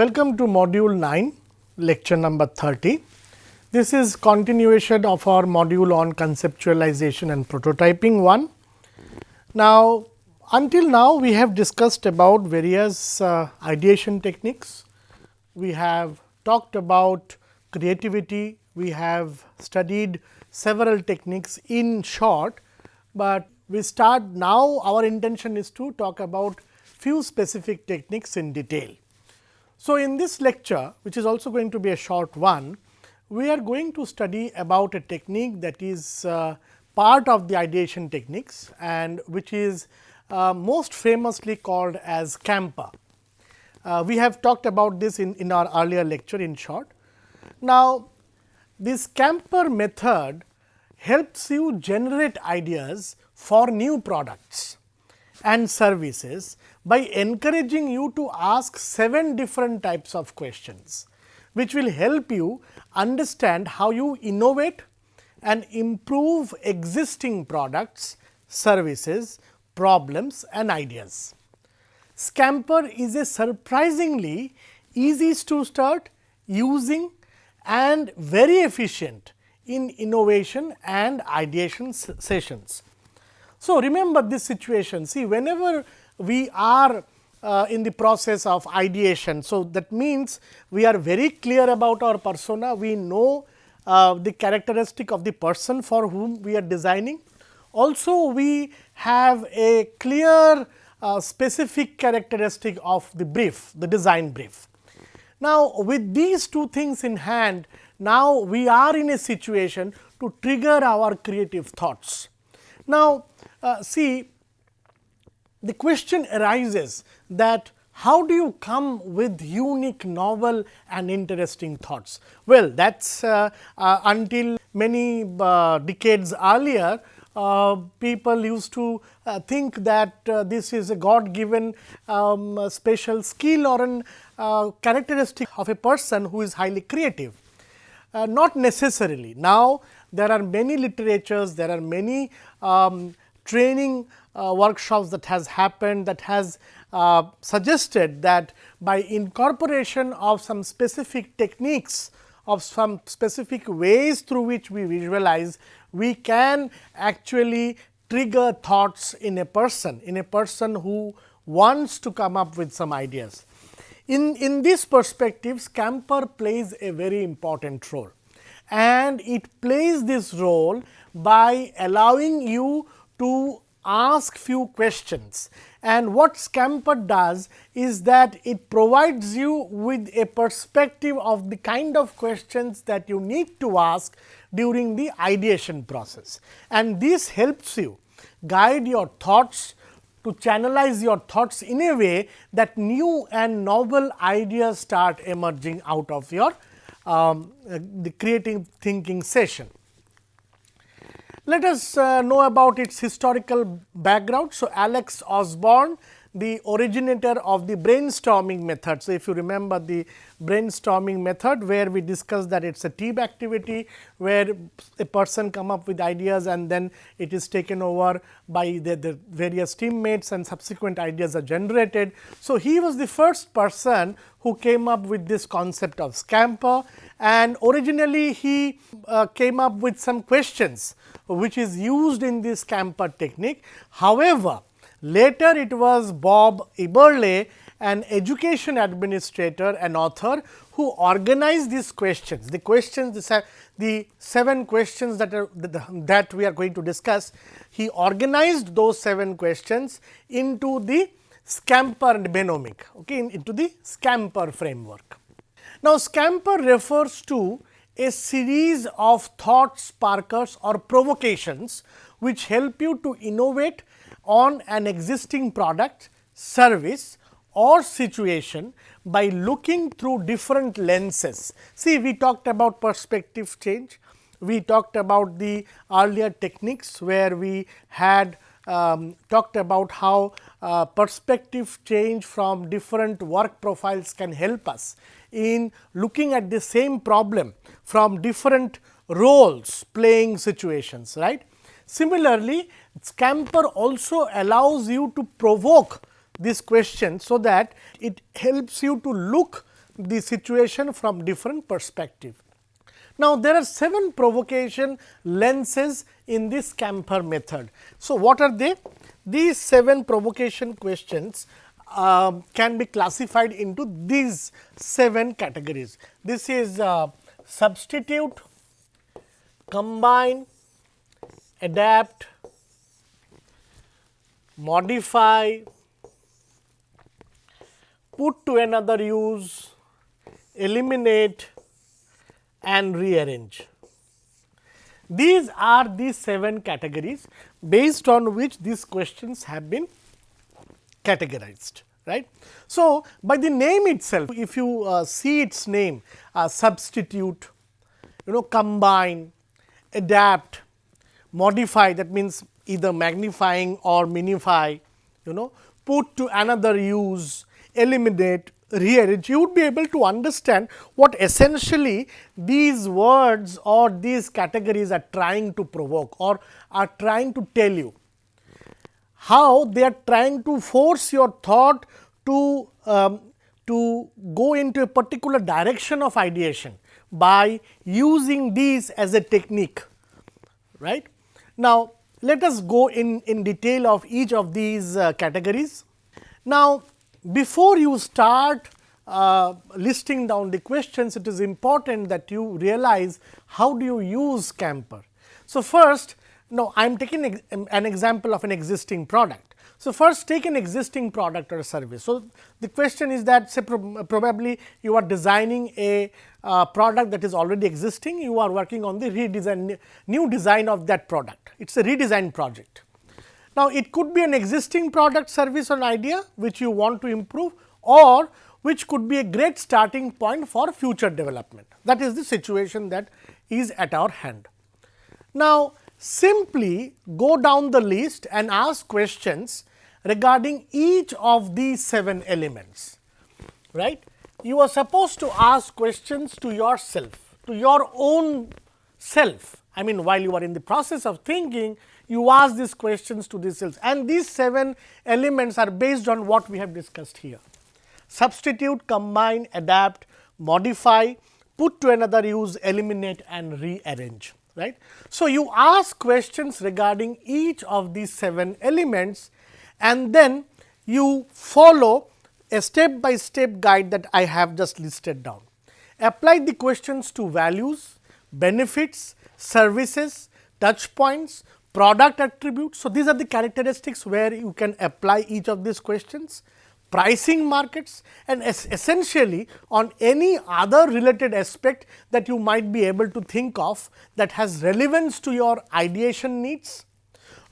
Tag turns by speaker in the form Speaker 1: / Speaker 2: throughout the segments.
Speaker 1: Welcome to module 9, lecture number 30. This is continuation of our module on conceptualization and prototyping 1. Now, until now we have discussed about various uh, ideation techniques. We have talked about creativity, we have studied several techniques in short, but we start now our intention is to talk about few specific techniques in detail. So, in this lecture which is also going to be a short one, we are going to study about a technique that is uh, part of the ideation techniques and which is uh, most famously called as Scamper. Uh, we have talked about this in, in our earlier lecture in short. Now, this Scamper method helps you generate ideas for new products and services by encouraging you to ask 7 different types of questions, which will help you understand how you innovate and improve existing products, services, problems and ideas. Scamper is a surprisingly easy to start using and very efficient in innovation and ideation sessions. So, remember this situation see whenever we are uh, in the process of ideation. So, that means we are very clear about our persona, we know uh, the characteristic of the person for whom we are designing. Also, we have a clear uh, specific characteristic of the brief, the design brief. Now, with these two things in hand, now we are in a situation to trigger our creative thoughts. Now, uh, see the question arises that how do you come with unique, novel and interesting thoughts? Well, that is uh, uh, until many uh, decades earlier, uh, people used to uh, think that uh, this is a God given um, special skill or an characteristic of a person who is highly creative. not necessarily. Now, there are many literatures, there are many um, training uh, workshops that has happened that has uh, suggested that by incorporation of some specific techniques of some specific ways through which we visualize, we can actually trigger thoughts in a person, in a person who wants to come up with some ideas. In, in this perspective, Scamper plays a very important role and it plays this role by allowing you to ask few questions and what Scamper does is that it provides you with a perspective of the kind of questions that you need to ask during the ideation process. And this helps you guide your thoughts to channelize your thoughts in a way that new and novel ideas start emerging out of your um, the creative thinking session. Let us uh, know about its historical background. So, Alex Osborn the originator of the brainstorming method. So, if you remember the brainstorming method where we discussed that it is a team activity where a person come up with ideas and then it is taken over by the, the various teammates and subsequent ideas are generated. So, he was the first person who came up with this concept of scamper and originally he uh, came up with some questions which is used in this scamper technique. However, later it was Bob Eberle an education administrator and author who organized these questions. The questions the, the seven questions that are that we are going to discuss, he organized those seven questions into the Scamper mnemonic okay, into the Scamper framework. Now, Scamper refers to a series of thought sparkers or provocations, which help you to innovate on an existing product, service or situation by looking through different lenses. See, we talked about perspective change, we talked about the earlier techniques where we had um, talked about how uh, perspective change from different work profiles can help us in looking at the same problem from different roles playing situations right. Similarly, Scamper also allows you to provoke this question, so that it helps you to look the situation from different perspective. Now, there are 7 provocation lenses in this Scamper method. So, what are they? These 7 provocation questions uh, can be classified into these 7 categories. This is uh, substitute, combine, adapt, modify, put to another use, eliminate and rearrange. These are the 7 categories based on which these questions have been categorized right. So, by the name itself if you uh, see its name uh, substitute, you know combine, adapt, modify that means either magnifying or minify, you know put to another use, eliminate, rearrange, you would be able to understand what essentially these words or these categories are trying to provoke or are trying to tell you. How they are trying to force your thought to, um, to go into a particular direction of ideation by using these as a technique. right? Now, let us go in, in detail of each of these uh, categories. Now, before you start uh, listing down the questions, it is important that you realize how do you use Scamper. So, first now I am taking an example of an existing product. So, first take an existing product or service. So, the question is that say pro probably you are designing a uh, product that is already existing, you are working on the redesign new design of that product. It is a redesign project. Now, it could be an existing product service or idea which you want to improve or which could be a great starting point for future development. That is the situation that is at our hand. Now, simply go down the list and ask questions regarding each of these 7 elements. right? You are supposed to ask questions to yourself, to your own self. I mean, while you are in the process of thinking, you ask these questions to these cells and these 7 elements are based on what we have discussed here. Substitute, combine, adapt, modify, put to another use, eliminate and rearrange. Right. So, you ask questions regarding each of these 7 elements and then you follow a step by step guide that I have just listed down. Apply the questions to values, benefits, services, touch points, product attributes. So, these are the characteristics where you can apply each of these questions, pricing markets and es essentially on any other related aspect that you might be able to think of that has relevance to your ideation needs.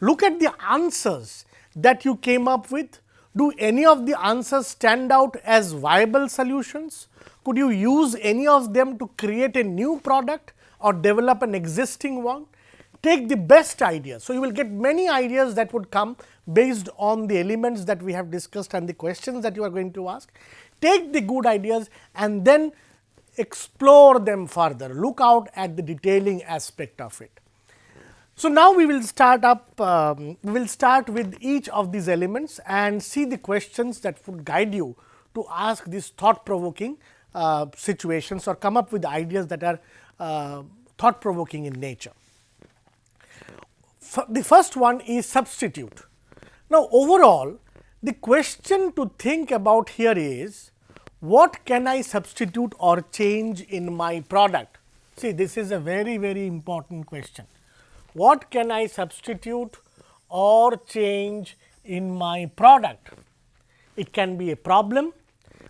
Speaker 1: Look at the answers that you came up with. Do any of the answers stand out as viable solutions? Could you use any of them to create a new product or develop an existing one? Take the best ideas. So, you will get many ideas that would come based on the elements that we have discussed and the questions that you are going to ask. Take the good ideas and then explore them further, look out at the detailing aspect of it. So, now we will start up, um, we will start with each of these elements and see the questions that would guide you to ask these thought provoking uh, situations or come up with ideas that are uh, thought provoking in nature the first one is substitute. Now, overall the question to think about here is what can I substitute or change in my product? See this is a very very important question. What can I substitute or change in my product? It can be a problem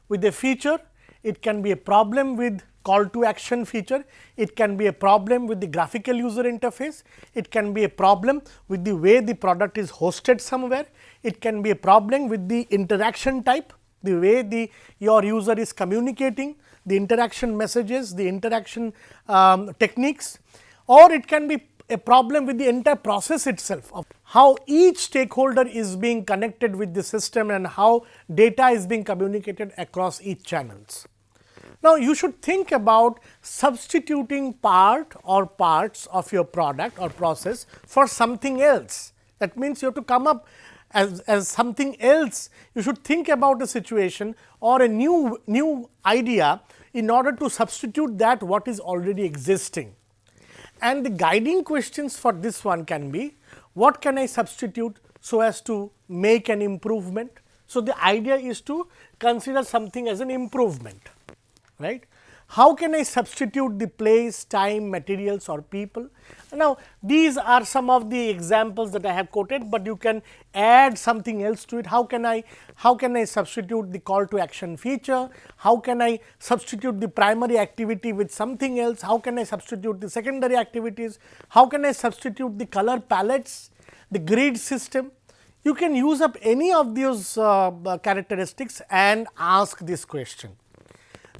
Speaker 1: with a feature, it can be a problem with call to action feature, it can be a problem with the graphical user interface, it can be a problem with the way the product is hosted somewhere, it can be a problem with the interaction type, the way the your user is communicating, the interaction messages, the interaction um, techniques. Or it can be a problem with the entire process itself of how each stakeholder is being connected with the system and how data is being communicated across each channels. Now, you should think about substituting part or parts of your product or process for something else. That means, you have to come up as, as something else. You should think about a situation or a new, new idea in order to substitute that what is already existing. And the guiding questions for this one can be what can I substitute so as to make an improvement. So, the idea is to consider something as an improvement right. How can I substitute the place, time, materials or people? Now, these are some of the examples that I have quoted, but you can add something else to it. How can I how can I substitute the call to action feature? How can I substitute the primary activity with something else? How can I substitute the secondary activities? How can I substitute the color palettes, the grid system? You can use up any of those uh, characteristics and ask this question.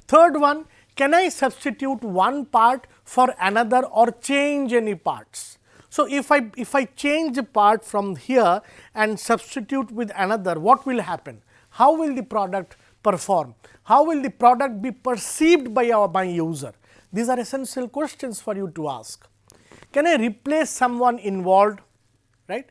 Speaker 1: Third one can I substitute one part for another or change any parts. So, if I if I change a part from here and substitute with another what will happen? How will the product perform? How will the product be perceived by our by user? These are essential questions for you to ask. Can I replace someone involved? Right?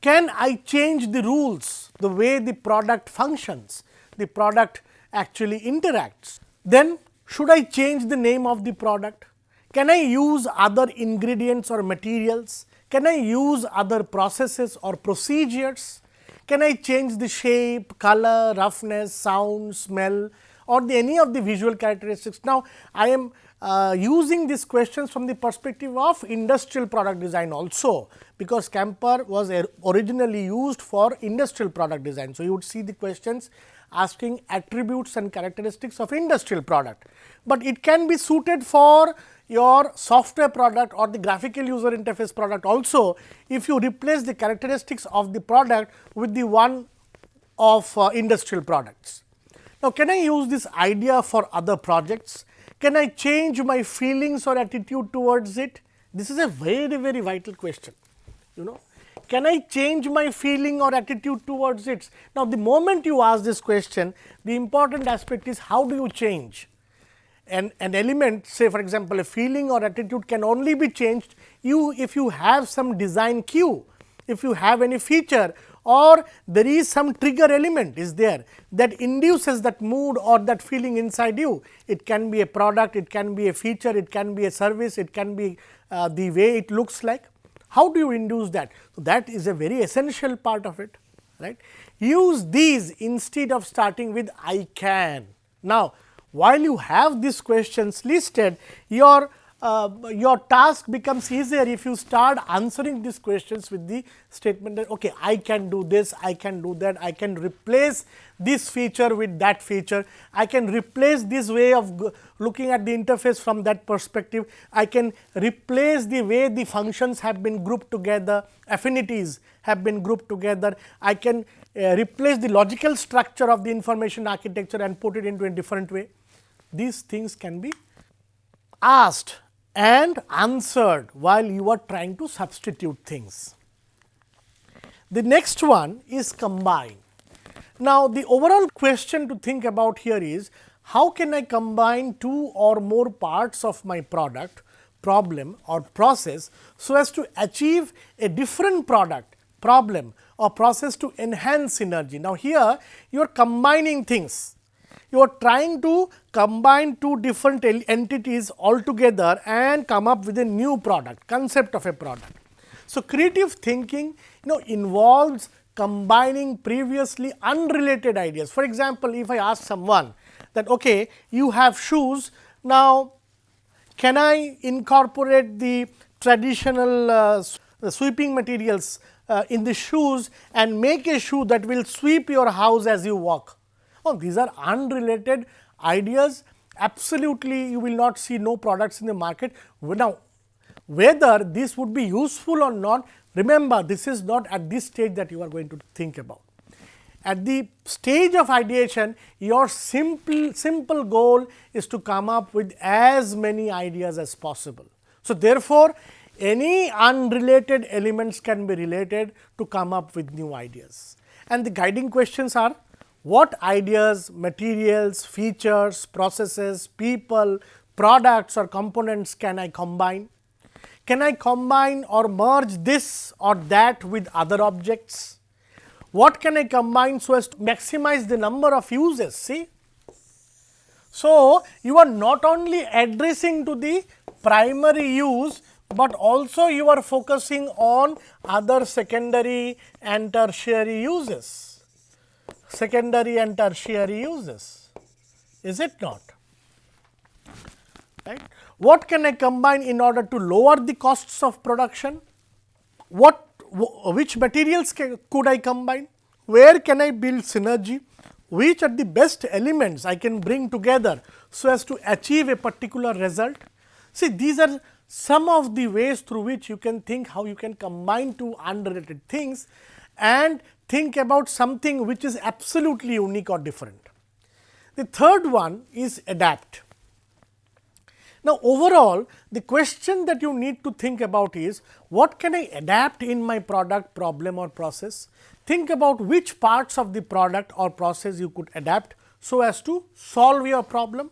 Speaker 1: Can I change the rules, the way the product functions, the product actually interacts? Then should I change the name of the product? Can I use other ingredients or materials? Can I use other processes or procedures? Can I change the shape, color, roughness, sound, smell or the any of the visual characteristics? Now, I am uh, using these questions from the perspective of industrial product design also, because Scamper was originally used for industrial product design. So, you would see the questions asking attributes and characteristics of industrial product, but it can be suited for your software product or the graphical user interface product also if you replace the characteristics of the product with the one of uh, industrial products. Now, can I use this idea for other projects? Can I change my feelings or attitude towards it? This is a very very vital question you know can I change my feeling or attitude towards it? Now, the moment you ask this question, the important aspect is how do you change? And an element say for example, a feeling or attitude can only be changed you if you have some design cue, if you have any feature or there is some trigger element is there that induces that mood or that feeling inside you. It can be a product, it can be a feature, it can be a service, it can be uh, the way it looks like. How do you induce that? So, that is a very essential part of it right. Use these instead of starting with I can. Now, while you have these questions listed, your uh, your task becomes easier if you start answering these questions with the statement that okay, I can do this, I can do that, I can replace this feature with that feature, I can replace this way of looking at the interface from that perspective, I can replace the way the functions have been grouped together, affinities have been grouped together, I can uh, replace the logical structure of the information architecture and put it into a different way. These things can be asked and answered while you are trying to substitute things. The next one is combine. Now, the overall question to think about here is how can I combine two or more parts of my product, problem or process so as to achieve a different product, problem or process to enhance synergy. Now, here you are combining things you are trying to combine two different entities altogether and come up with a new product, concept of a product. So, creative thinking you know involves combining previously unrelated ideas. For example, if I ask someone that okay, you have shoes, now can I incorporate the traditional uh, sweeping materials uh, in the shoes and make a shoe that will sweep your house as you walk? Oh, these are unrelated ideas absolutely you will not see no products in the market. Now, whether this would be useful or not remember this is not at this stage that you are going to think about. At the stage of ideation your simple simple goal is to come up with as many ideas as possible. So, therefore, any unrelated elements can be related to come up with new ideas and the guiding questions are what ideas, materials, features, processes, people, products or components can I combine? Can I combine or merge this or that with other objects? what can I combine so as to maximize the number of uses see. So, you are not only addressing to the primary use, but also you are focusing on other secondary and tertiary uses, secondary and tertiary uses, is it not? Right. What can I combine in order to lower the costs of production? What which materials can, could I combine? Where can I build synergy? Which are the best elements I can bring together so as to achieve a particular result? See, these are some of the ways through which you can think how you can combine two unrelated things and think about something which is absolutely unique or different. The third one is adapt. Now, overall the question that you need to think about is what can I adapt in my product problem or process? Think about which parts of the product or process you could adapt so as to solve your problem.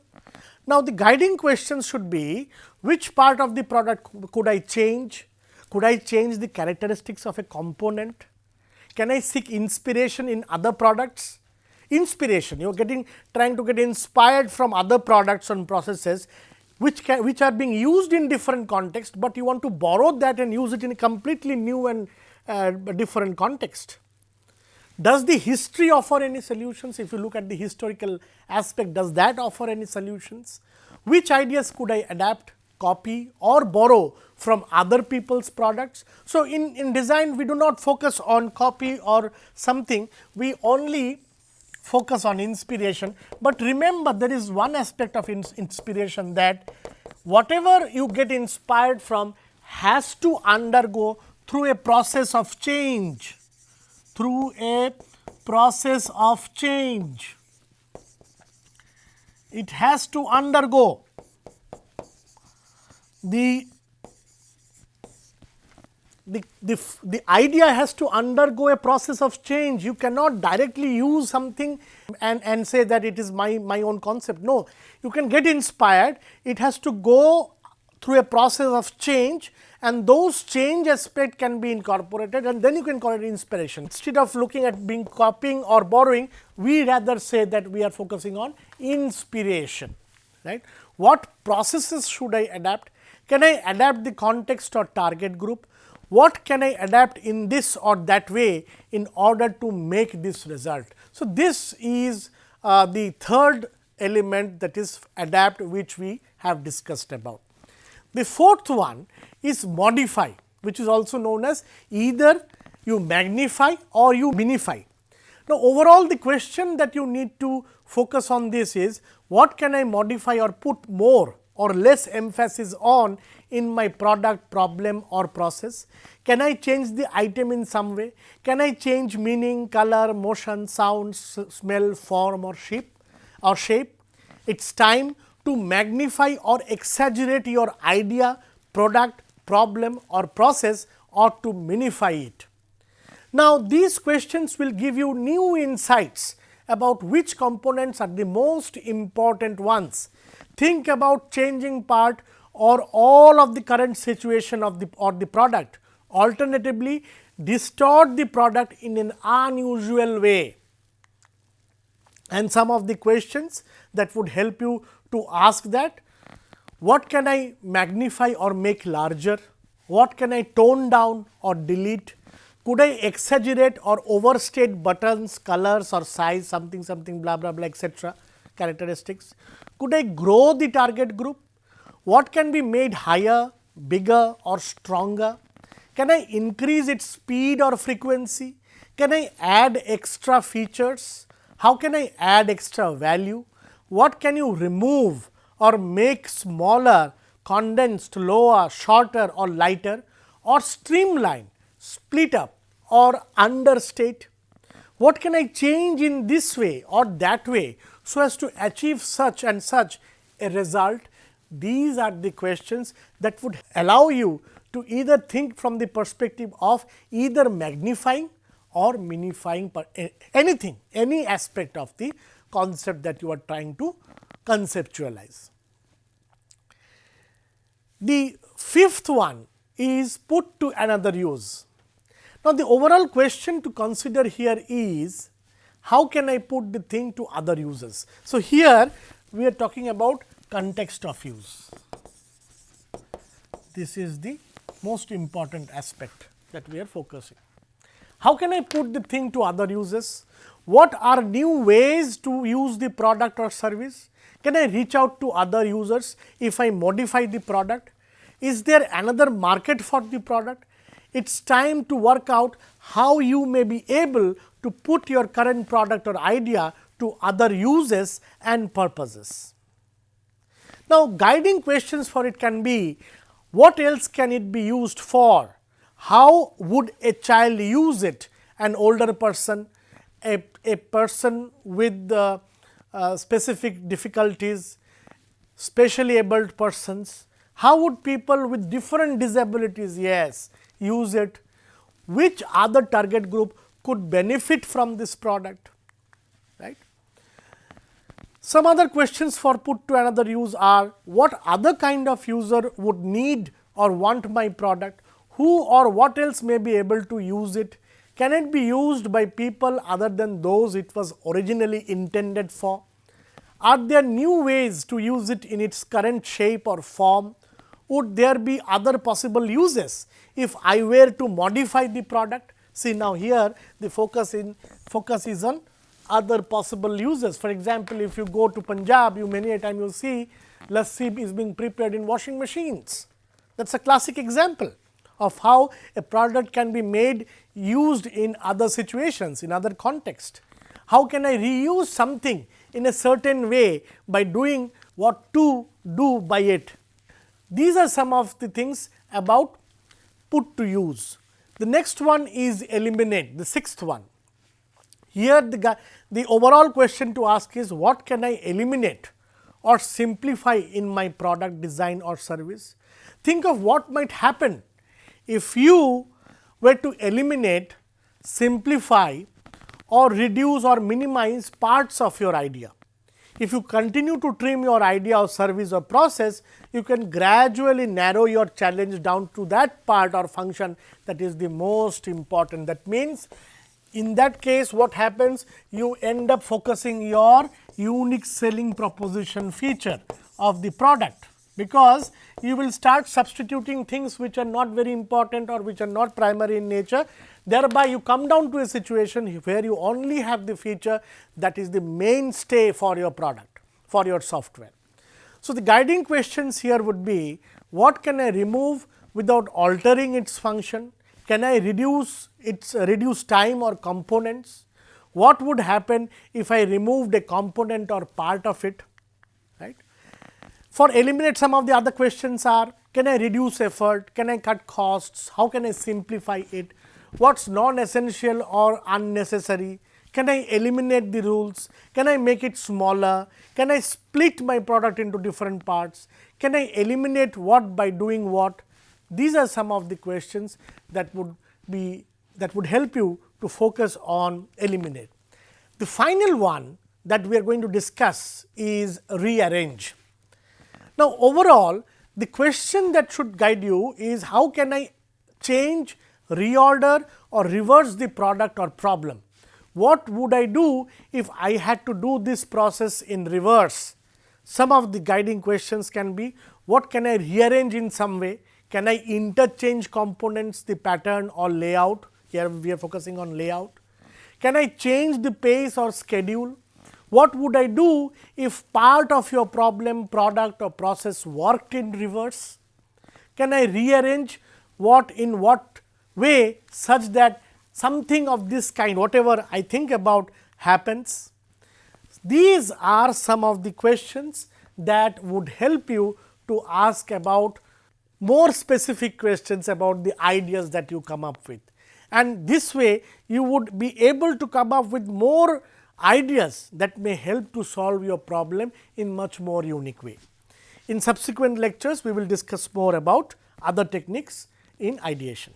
Speaker 1: Now, the guiding questions should be which part of the product could I change? Could I change the characteristics of a component? Can I seek inspiration in other products? Inspiration, you are getting trying to get inspired from other products and processes which can, which are being used in different context, but you want to borrow that and use it in a completely new and uh, different context. Does the history offer any solutions? If you look at the historical aspect, does that offer any solutions? Which ideas could I adapt, copy or borrow from other people's products? So, in, in design we do not focus on copy or something, we only focus on inspiration, but remember there is one aspect of inspiration that whatever you get inspired from has to undergo through a process of change, through a process of change. It has to undergo the the, the, the idea has to undergo a process of change. You cannot directly use something and, and say that it is my, my own concept. No, you can get inspired. It has to go through a process of change and those change aspect can be incorporated and then you can call it inspiration. Instead of looking at being copying or borrowing, we rather say that we are focusing on inspiration. Right? What processes should I adapt? Can I adapt the context or target group? what can I adapt in this or that way in order to make this result. So, this is uh, the third element that is adapt which we have discussed about. The fourth one is modify which is also known as either you magnify or you minify. Now, overall the question that you need to focus on this is what can I modify or put more or less emphasis on in my product problem or process? Can I change the item in some way? Can I change meaning, color, motion, sound, smell, form or shape or shape? It is time to magnify or exaggerate your idea, product, problem or process or to minify it. Now, these questions will give you new insights about which components are the most important ones. Think about changing part or all of the current situation of the or the product. Alternatively, distort the product in an unusual way. And some of the questions that would help you to ask that, what can I magnify or make larger? What can I tone down or delete? Could I exaggerate or overstate buttons, colors or size something something blah blah blah etc. characteristics? Could I grow the target group? What can be made higher, bigger or stronger? Can I increase its speed or frequency? Can I add extra features? How can I add extra value? What can you remove or make smaller, condensed, lower, shorter or lighter or streamline, split up or understate? What can I change in this way or that way so as to achieve such and such a result these are the questions that would allow you to either think from the perspective of either magnifying or minifying anything, any aspect of the concept that you are trying to conceptualize. The fifth one is put to another use. Now, the overall question to consider here is how can I put the thing to other users. So, here we are talking about context of use. This is the most important aspect that we are focusing. How can I put the thing to other users? What are new ways to use the product or service? Can I reach out to other users if I modify the product? Is there another market for the product? It is time to work out how you may be able to put your current product or idea to other uses and purposes. Now, guiding questions for it can be what else can it be used for? How would a child use it? An older person, a, a person with uh, uh, specific difficulties, specially abled persons. How would people with different disabilities? Yes, use it. Which other target group could benefit from this product? Right. Some other questions for put to another use are what other kind of user would need or want my product, who or what else may be able to use it, can it be used by people other than those it was originally intended for, are there new ways to use it in its current shape or form, would there be other possible uses if I were to modify the product. See now here the focus in focus is on other possible uses. For example, if you go to Punjab, you many a time you see lassi is being prepared in washing machines. That is a classic example of how a product can be made used in other situations, in other context. How can I reuse something in a certain way by doing what to do by it. These are some of the things about put to use. The next one is eliminate, the sixth one. Here the, the overall question to ask is what can I eliminate or simplify in my product design or service. Think of what might happen if you were to eliminate, simplify or reduce or minimize parts of your idea. If you continue to trim your idea of service or process, you can gradually narrow your challenge down to that part or function that is the most important. That means, in that case what happens you end up focusing your unique selling proposition feature of the product because you will start substituting things which are not very important or which are not primary in nature. Thereby, you come down to a situation where you only have the feature that is the mainstay for your product, for your software. So, the guiding questions here would be what can I remove without altering its function? Can I reduce its reduce time or components? What would happen if I removed a component or part of it? For eliminate some of the other questions are can I reduce effort, can I cut costs, how can I simplify it, what is non essential or unnecessary, can I eliminate the rules, can I make it smaller, can I split my product into different parts, can I eliminate what by doing what. These are some of the questions that would be that would help you to focus on eliminate. The final one that we are going to discuss is rearrange. Now, overall the question that should guide you is how can I change, reorder or reverse the product or problem. What would I do if I had to do this process in reverse? Some of the guiding questions can be what can I rearrange in some way? Can I interchange components, the pattern or layout? Here we are focusing on layout. Can I change the pace or schedule? What would I do if part of your problem, product or process worked in reverse? Can I rearrange what in what way such that something of this kind whatever I think about happens? These are some of the questions that would help you to ask about more specific questions about the ideas that you come up with. And this way you would be able to come up with more ideas that may help to solve your problem in much more unique way. In subsequent lectures, we will discuss more about other techniques in ideation.